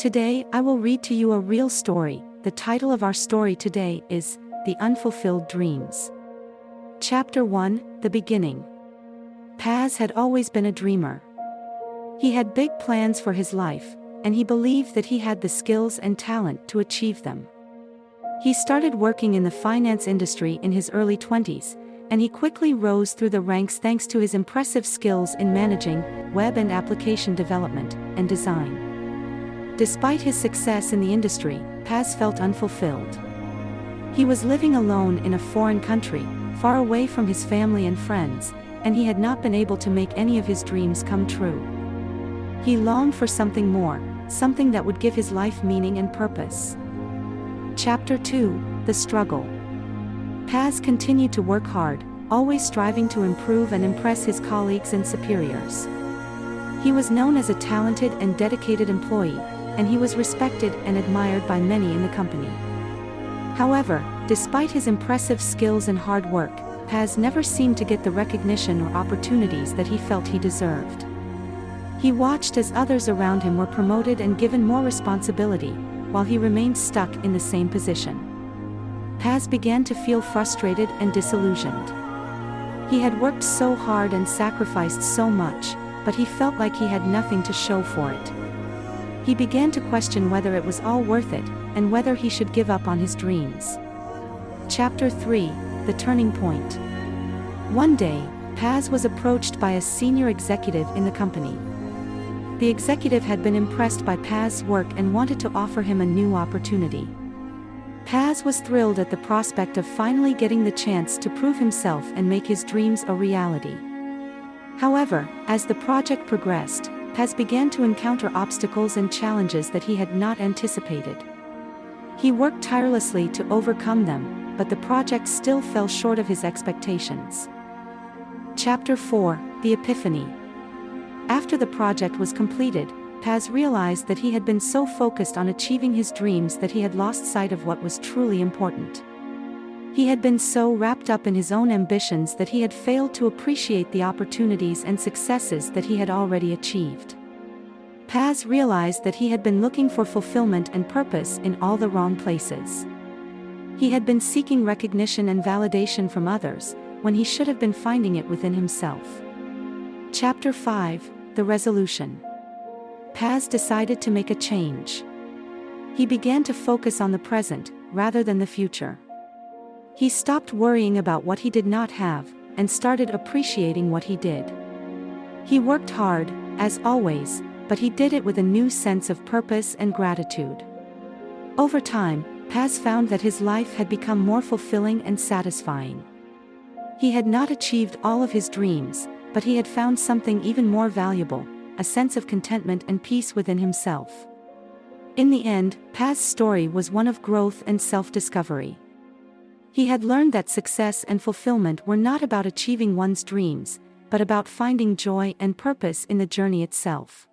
Today, I will read to you a real story. The title of our story today is The Unfulfilled Dreams. Chapter 1 The Beginning. Paz had always been a dreamer. He had big plans for his life, and he believed that he had the skills and talent to achieve them. He started working in the finance industry in his early 20s, and he quickly rose through the ranks thanks to his impressive skills in managing, web and application development, and design. Despite his success in the industry, Paz felt unfulfilled. He was living alone in a foreign country, far away from his family and friends, and he had not been able to make any of his dreams come true. He longed for something more, something that would give his life meaning and purpose. Chapter 2 The Struggle Paz continued to work hard, always striving to improve and impress his colleagues and superiors. He was known as a talented and dedicated employee, and he was respected and admired by many in the company. However, despite his impressive skills and hard work, Paz never seemed to get the recognition or opportunities that he felt he deserved. He watched as others around him were promoted and given more responsibility, while he remained stuck in the same position. Paz began to feel frustrated and disillusioned. He had worked so hard and sacrificed so much, but he felt like he had nothing to show for it. He began to question whether it was all worth it, and whether he should give up on his dreams. Chapter 3 The Turning Point One day, Paz was approached by a senior executive in the company. The executive had been impressed by Paz's work and wanted to offer him a new opportunity. Paz was thrilled at the prospect of finally getting the chance to prove himself and make his dreams a reality. However, as the project progressed, Paz began to encounter obstacles and challenges that he had not anticipated. He worked tirelessly to overcome them, but the project still fell short of his expectations. Chapter 4 The Epiphany after the project was completed, Paz realized that he had been so focused on achieving his dreams that he had lost sight of what was truly important. He had been so wrapped up in his own ambitions that he had failed to appreciate the opportunities and successes that he had already achieved. Paz realized that he had been looking for fulfillment and purpose in all the wrong places. He had been seeking recognition and validation from others, when he should have been finding it within himself. Chapter 5 the resolution. Paz decided to make a change. He began to focus on the present, rather than the future. He stopped worrying about what he did not have, and started appreciating what he did. He worked hard, as always, but he did it with a new sense of purpose and gratitude. Over time, Paz found that his life had become more fulfilling and satisfying. He had not achieved all of his dreams, but he had found something even more valuable, a sense of contentment and peace within himself. In the end, Paz's story was one of growth and self-discovery. He had learned that success and fulfillment were not about achieving one's dreams, but about finding joy and purpose in the journey itself.